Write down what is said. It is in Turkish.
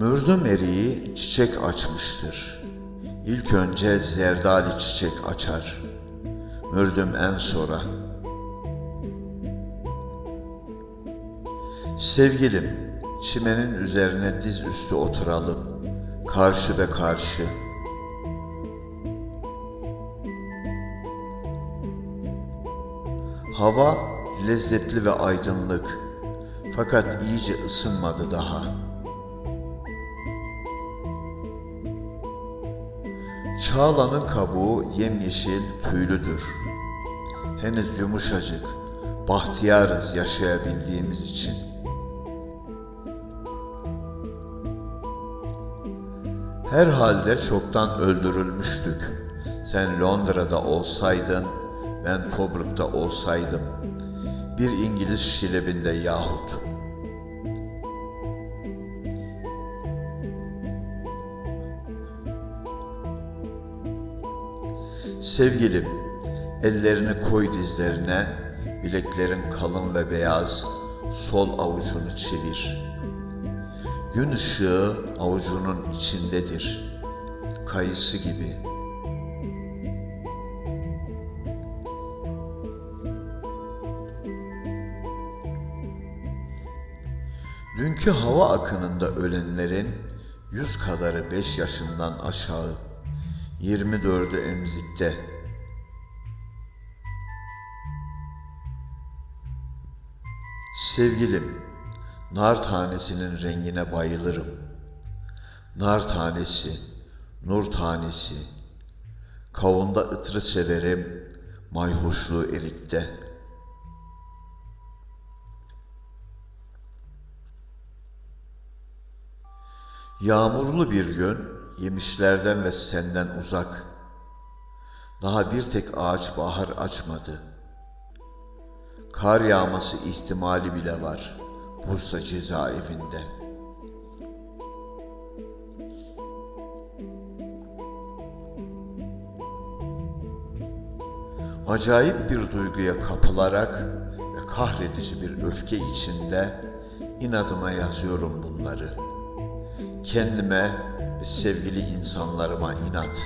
Mürdüm eriği çiçek açmıştır. İlk önce zerdali çiçek açar. Mürdüm en sonra. Sevgilim, çimenin üzerine diz üstü oturalım. Karşı be karşı. Hava lezzetli ve aydınlık. Fakat iyice ısınmadı daha. Çağlanın kabuğu yemyeşil tüylüdür. Henüz yumuşacık, bahtiyarız yaşayabildiğimiz için. Herhalde çoktan öldürülmüştük. Sen Londra'da olsaydın, ben Tobruk'ta olsaydım. Bir İngiliz şilebinde yahut. Sevgilim, ellerini koy dizlerine, bileklerin kalın ve beyaz, sol avucunu çevir. Gün ışığı avucunun içindedir, kayısı gibi. Dünkü hava akınında ölenlerin yüz kadarı beş yaşından aşağı, yirmi dördü emzikte. Sevgilim, nar tanesinin rengine bayılırım. Nar tanesi, nur tanesi. Kavunda ıtrı severim, mayhoşluğu erikte. Yağmurlu bir gün, yemişlerden ve senden uzak. Daha bir tek ağaç bahar açmadı. Kar yağması ihtimali bile var Bursa cezaevinde. Acayip bir duyguya kapılarak ve kahredici bir öfke içinde inadıma yazıyorum bunları. Kendime sevgili insanlarıma inat.